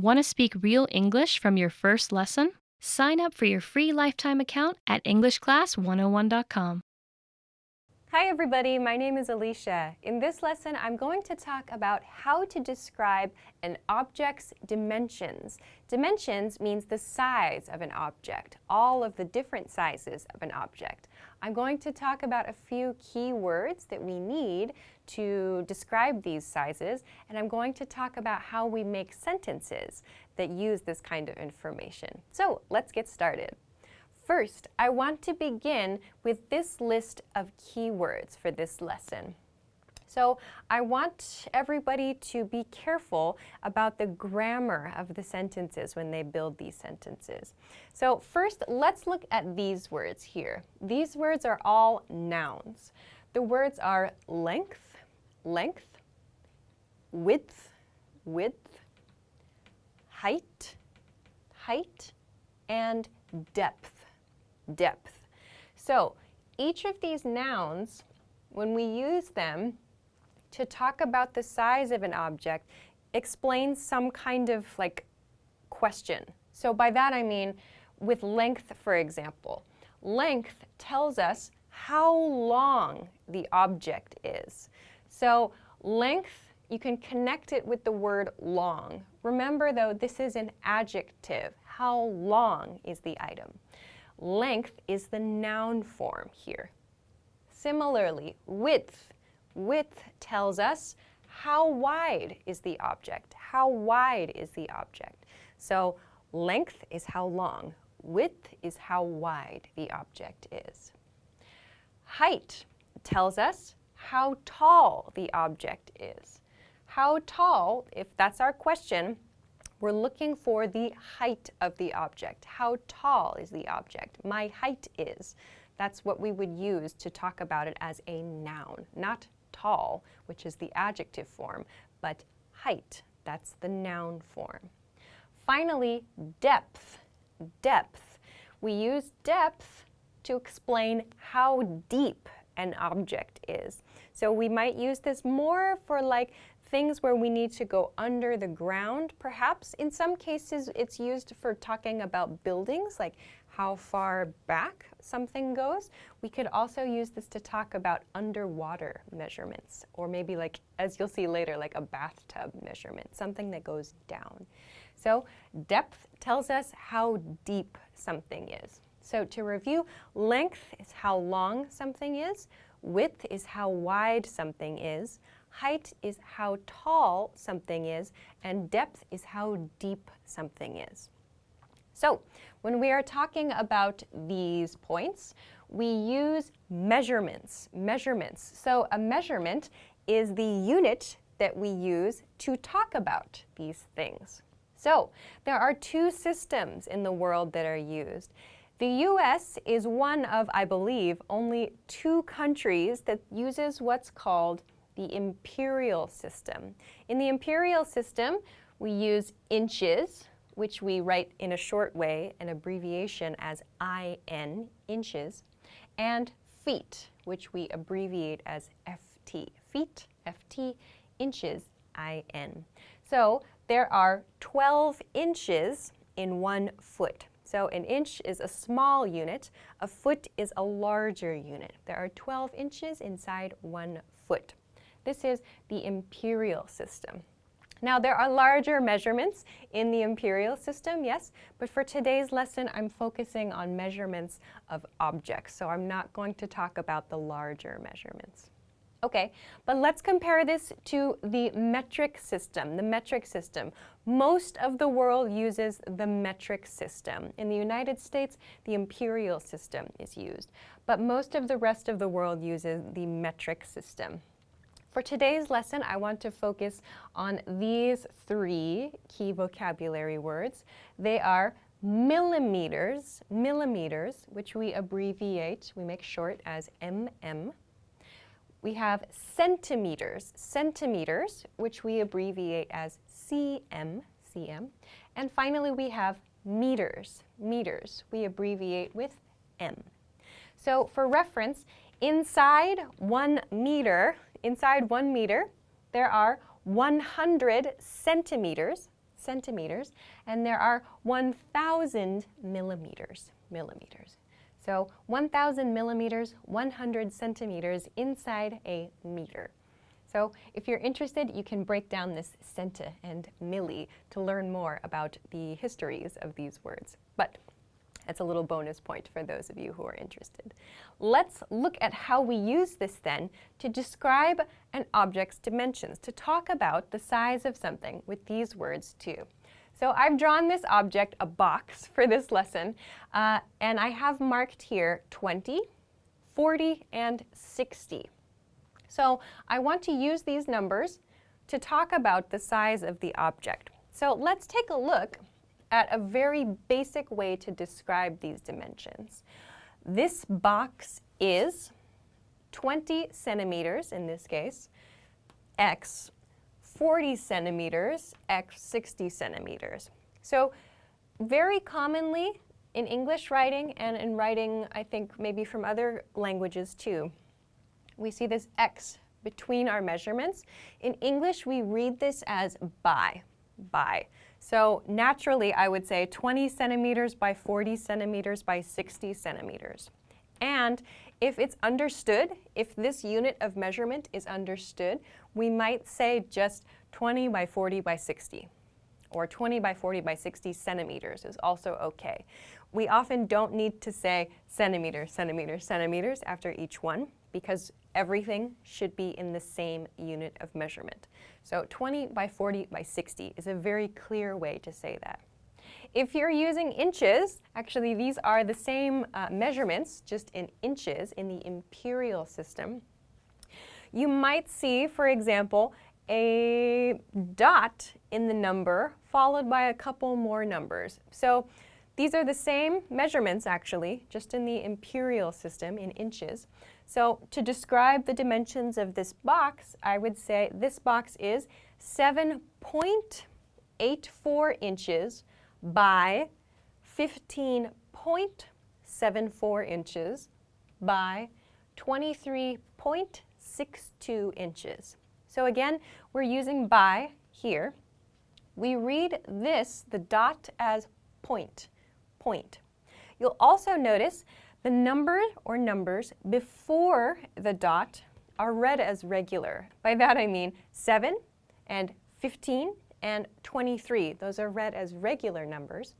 Want to speak real English from your first lesson? Sign up for your free lifetime account at EnglishClass101.com. Hi everybody, my name is Alicia. In this lesson, I'm going to talk about how to describe an object's dimensions. Dimensions means the size of an object, all of the different sizes of an object. I'm going to talk about a few key words that we need to describe these sizes, and I'm going to talk about how we make sentences that use this kind of information. So let's get started. First, I want to begin with this list of keywords for this lesson. So I want everybody to be careful about the grammar of the sentences when they build these sentences. So first, let's look at these words here. These words are all nouns. The words are length, length, width, width, height, height, and depth depth. So each of these nouns, when we use them to talk about the size of an object, explains some kind of like question. So by that I mean with length, for example. Length tells us how long the object is. So length, you can connect it with the word long. Remember though, this is an adjective. How long is the item? Length is the noun form here. Similarly, width. Width tells us how wide is the object. How wide is the object? So length is how long. Width is how wide the object is. Height tells us how tall the object is. How tall, if that's our question, we're looking for the height of the object. How tall is the object? My height is. That's what we would use to talk about it as a noun. Not tall, which is the adjective form, but height. That's the noun form. Finally, depth. Depth. We use depth to explain how deep an object is. So we might use this more for like things where we need to go under the ground, perhaps. In some cases, it's used for talking about buildings, like how far back something goes. We could also use this to talk about underwater measurements, or maybe like, as you'll see later, like a bathtub measurement, something that goes down. So depth tells us how deep something is. So to review, length is how long something is, width is how wide something is, height is how tall something is, and depth is how deep something is. So when we are talking about these points, we use measurements, measurements. So a measurement is the unit that we use to talk about these things. So there are two systems in the world that are used. The US is one of, I believe, only two countries that uses what's called the imperial system. In the imperial system, we use inches, which we write in a short way, an abbreviation as IN, inches, and feet, which we abbreviate as FT, feet, FT, inches, IN. So there are 12 inches in one foot. So an inch is a small unit, a foot is a larger unit. There are 12 inches inside one foot. This is the imperial system. Now, there are larger measurements in the imperial system, yes, but for today's lesson, I'm focusing on measurements of objects, so I'm not going to talk about the larger measurements. Okay, but let's compare this to the metric system, the metric system. Most of the world uses the metric system. In the United States, the imperial system is used, but most of the rest of the world uses the metric system. For today's lesson, I want to focus on these three key vocabulary words. They are millimeters, millimeters, which we abbreviate, we make short as mm. We have centimeters, centimeters, which we abbreviate as cm, cm. And finally, we have meters, meters, we abbreviate with m. So for reference, inside one meter, inside one meter, there are 100 centimeters, centimeters, and there are 1,000 millimeters, millimeters. So 1,000 millimeters, 100 centimeters inside a meter. So if you're interested, you can break down this centa and milli to learn more about the histories of these words. But that's a little bonus point for those of you who are interested. Let's look at how we use this then to describe an object's dimensions, to talk about the size of something with these words too. So I've drawn this object, a box, for this lesson, uh, and I have marked here 20, 40, and 60. So I want to use these numbers to talk about the size of the object. So let's take a look at a very basic way to describe these dimensions. This box is 20 centimeters in this case, x 40 centimeters, x 60 centimeters. So very commonly in English writing and in writing, I think maybe from other languages too, we see this x between our measurements. In English, we read this as by, by. So naturally, I would say 20 centimeters by 40 centimeters by 60 centimeters. And if it's understood, if this unit of measurement is understood, we might say just 20 by 40 by 60 or 20 by 40 by 60 centimeters is also okay. We often don't need to say centimeters, centimeters, centimeters after each one because everything should be in the same unit of measurement. So 20 by 40 by 60 is a very clear way to say that. If you're using inches, actually these are the same uh, measurements, just in inches in the imperial system. You might see, for example, a dot in the number followed by a couple more numbers. So these are the same measurements actually, just in the imperial system in inches. So to describe the dimensions of this box, I would say this box is 7.84 inches by 15.74 inches by 23.62 inches. So again, we're using by here. We read this, the dot, as point, Point. You'll also notice the number or numbers before the dot are read as regular. By that I mean 7 and 15 and 23. Those are read as regular numbers.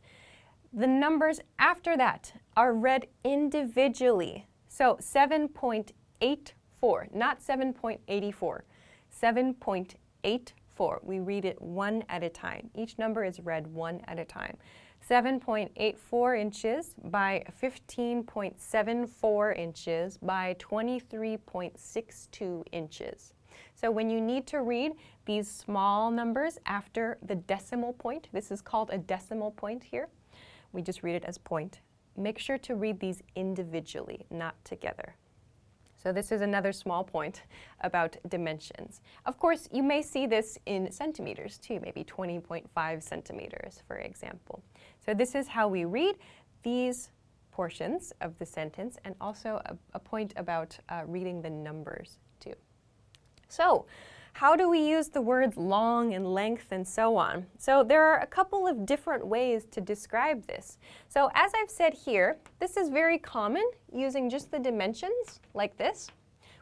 The numbers after that are read individually. So 7.84, not 7.84, 7.84. We read it one at a time. Each number is read one at a time. 7.84 inches by 15.74 inches by 23.62 inches. So when you need to read these small numbers after the decimal point, this is called a decimal point here, we just read it as point. Make sure to read these individually, not together. So this is another small point about dimensions. Of course, you may see this in centimeters too, maybe 20.5 centimeters, for example. So this is how we read these portions of the sentence and also a, a point about uh, reading the numbers. So how do we use the words long and length and so on? So there are a couple of different ways to describe this. So as I've said here, this is very common using just the dimensions like this.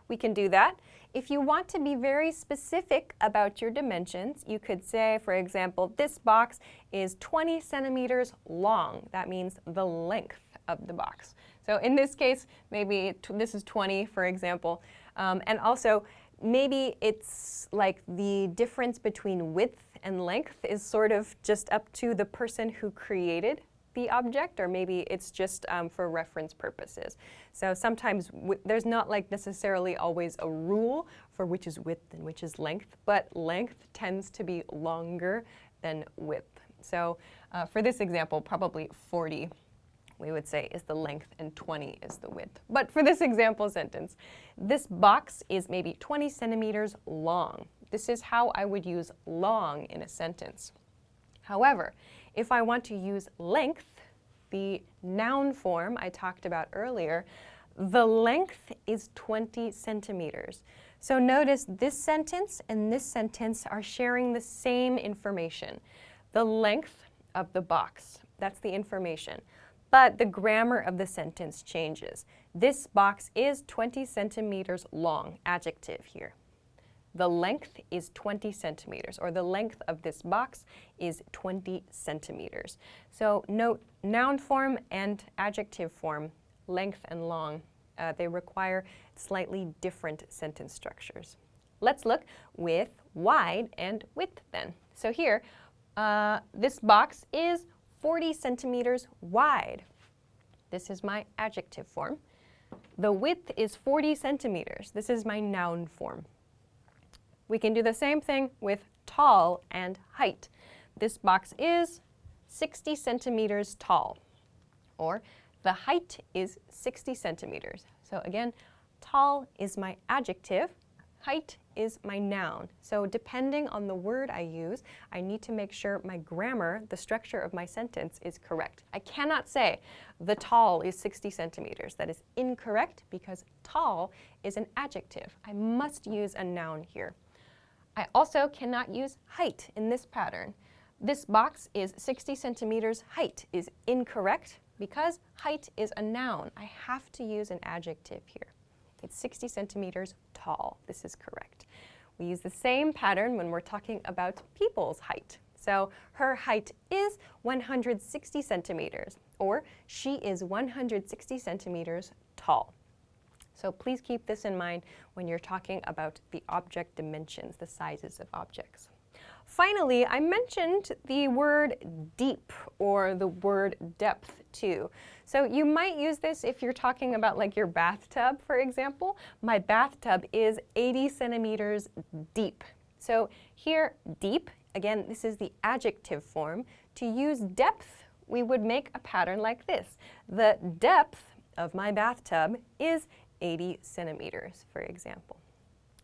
We can do that. If you want to be very specific about your dimensions, you could say, for example, this box is 20 centimeters long. That means the length of the box. So in this case, maybe this is 20, for example. Um, and also, maybe it's like the difference between width and length is sort of just up to the person who created the object, or maybe it's just um, for reference purposes. So sometimes there's not like necessarily always a rule for which is width and which is length, but length tends to be longer than width. So uh, for this example, probably 40 we would say is the length and 20 is the width. But for this example sentence, this box is maybe 20 centimeters long. This is how I would use long in a sentence. However, if I want to use length, the noun form I talked about earlier, the length is 20 centimeters. So notice this sentence and this sentence are sharing the same information. the length of the box. That's the information. But the grammar of the sentence changes. This box is 20 centimeters long, adjective here. The length is 20 centimeters, or the length of this box is 20 centimeters. So note noun form and adjective form, length and long, uh, they require slightly different sentence structures. Let's look with wide and width then. So here, uh, this box is 40 centimeters wide. This is my adjective form. The width is 40 centimeters. This is my noun form. We can do the same thing with tall and height. This box is 60 centimeters tall. Or the height is 60 centimeters. So again, tall is my adjective, height is my noun. So depending on the word I use, I need to make sure my grammar, the structure of my sentence, is correct. I cannot say the tall is 60 centimeters. That is incorrect because tall is an adjective. I must use a noun here. I also cannot use height in this pattern. This box is 60 centimeters. Height is incorrect because height is a noun. I have to use an adjective here. It's 60 centimeters tall. This is correct. We use the same pattern when we're talking about people's height. So her height is 160 centimeters, or she is 160 centimeters tall. So please keep this in mind when you're talking about the object dimensions, the sizes of objects. Finally, I mentioned the word deep or the word depth too. So you might use this if you're talking about like your bathtub, for example. My bathtub is 80 centimeters deep. So here, deep, again, this is the adjective form. To use depth, we would make a pattern like this. The depth of my bathtub is 80 centimeters, for example.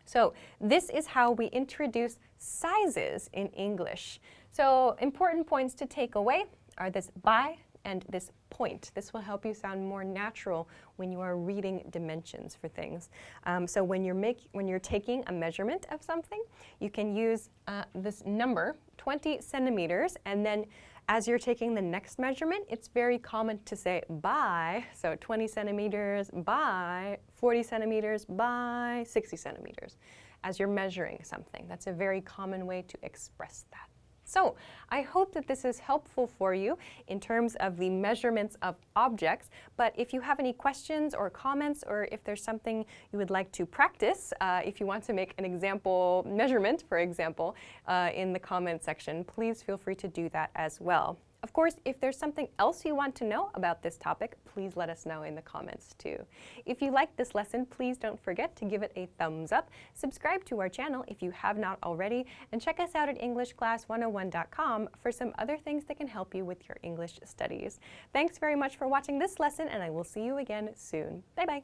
So this is how we introduce sizes in English. So important points to take away are this by and this point. This will help you sound more natural when you are reading dimensions for things. Um, so when you're, make, when you're taking a measurement of something, you can use uh, this number, 20 centimeters, and then as you're taking the next measurement, it's very common to say by, so 20 centimeters by 40 centimeters by 60 centimeters as you're measuring something. That's a very common way to express that. So I hope that this is helpful for you in terms of the measurements of objects, but if you have any questions or comments or if there's something you would like to practice, uh, if you want to make an example measurement, for example, uh, in the comment section, please feel free to do that as well. Of course, if there's something else you want to know about this topic, please let us know in the comments too. If you liked this lesson, please don't forget to give it a thumbs up, subscribe to our channel if you have not already, and check us out at EnglishClass101.com for some other things that can help you with your English studies. Thanks very much for watching this lesson, and I will see you again soon. Bye-bye.